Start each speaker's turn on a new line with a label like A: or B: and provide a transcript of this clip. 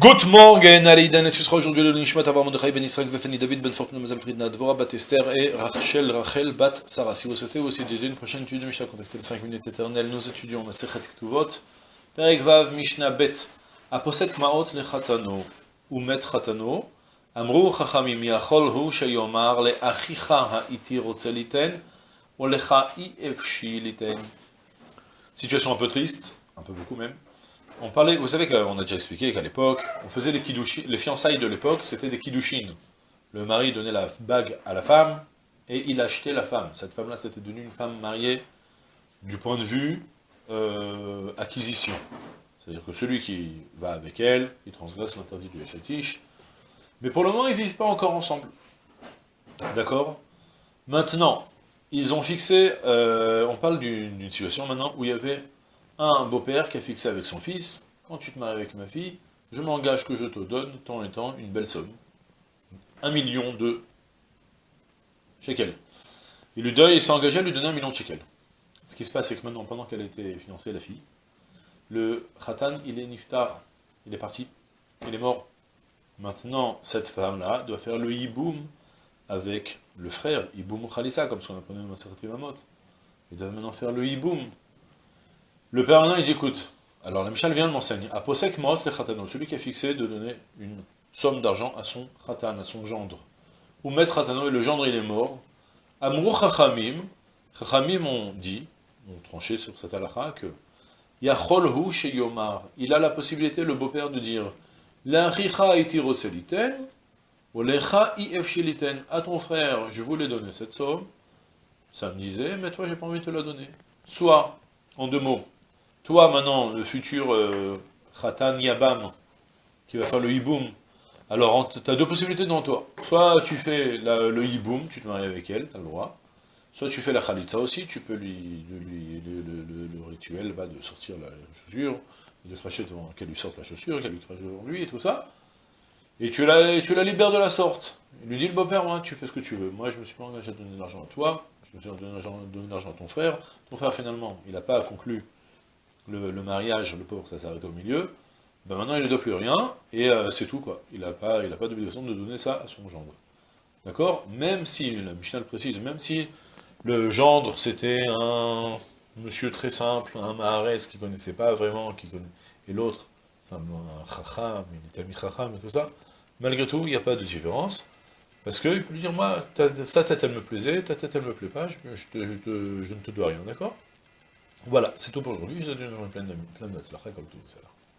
A: Good morning, Aleidan, et ce sera aujourd'hui le Nishmat Abar Mordechai Ben Israël Vefeni David Ben Fortuna Mazal Fridna Dvora Bat Esther et Rachel Rachel Bat Sarah. Si vous souhaitez aussi dédier une prochaine étude de Mishnah, contactez les 5 minutes éternelles. Nous étudions la Sechet Ktuvot, Perek Vav Mishnah Bet, Aposek Maot Le Chatano, Umet Chatano, Amru Chachamim Yachol Hu Sheyomar Le Achicha Ha'iti Rotze Liten, ou Lecha I Efshi Liten. Situation un peu triste, un peu beaucoup même. On parlait, vous savez qu'on a déjà expliqué qu'à l'époque, on faisait des kiddushin, les fiançailles de l'époque, c'était des kiddushin. Le mari donnait la bague à la femme, et il achetait la femme. Cette femme-là, c'était devenue une femme mariée du point de vue euh, acquisition. C'est-à-dire que celui qui va avec elle, il transgresse l'interdit du Hachatish. Mais pour le moment, ils ne vivent pas encore ensemble. D'accord? Maintenant, ils ont fixé, euh, on parle d'une situation maintenant où il y avait un beau-père qui a fixé avec son fils, quand tu te maries avec ma fille, je m'engage que je te donne, tant et tant, une belle somme. Un million de shekels. Il lui donne, il s'est engagé à lui donner un million de shekels. Ce qui se passe, c'est que maintenant, pendant qu'elle était fiancée, la fille, le khatan, il est niftar, il est parti, il est mort. Maintenant, cette femme-là doit faire le hiboum avec le frère, hiboum khalissa, comme ce qu'on apprenait dans certaine mamot. Il doit maintenant faire le hiboum le père maintenant, il dit, écoute, alors la Michal vient de m'enseigner, à Posek Maot le Khatano, celui qui a fixé de donner une somme d'argent à son Khatan, à son gendre. Ou Maître et le gendre il est mort. Amrou Chachamim, Chachamim ont dit, ont tranché sur cette halakha, que Yachol Hu Yomar, il a la possibilité, le beau-père, de dire L'Achicha iti roseliten, ou l'Echa à ton frère, je voulais donner cette somme, ça me disait, mais toi j'ai pas envie de te la donner. Soit, en deux mots, toi, maintenant, le futur euh, Khatan Yabam, qui va faire le hiboum, alors tu as deux possibilités devant toi. Soit tu fais le hiboum, tu te maries avec elle, tu as le droit. Soit tu fais la khalitza aussi, tu peux lui, le, rituel va de sortir la chaussure, de cracher devant qu'elle lui sorte la chaussure, qu'elle lui crache devant lui et tout ça. Et tu la, tu la libères de la sorte. Il lui dit le beau-père, moi, tu fais ce que tu veux. Moi, je me suis pas engagé à donner de l'argent à toi, je me suis donné de l'argent à ton frère. Ton frère, finalement, il n'a pas conclu le, mariage, le pauvre, ça s'arrête au milieu, ben maintenant il ne doit plus rien, et euh, c'est tout, quoi. Il n'a pas, pas d'obligation de donner ça à son gendre. D'accord? Même si, la Mishnah le précise, même si le gendre, c'était un monsieur très simple, un maharès qui ne connaissait pas vraiment, qui connaît, et l'autre, c'est un, chacham, il était ami chacham et tout ça, malgré tout, il n'y a pas de différence, parce qu'il peut lui dire, moi, sa tête, elle me plaisait, ta tête, elle me plaît pas, je, je ne te dois rien, d'accord? Voilà, c'est tout pour aujourd'hui. Je vous souhaite une journée pleine de, pleine de comme tout.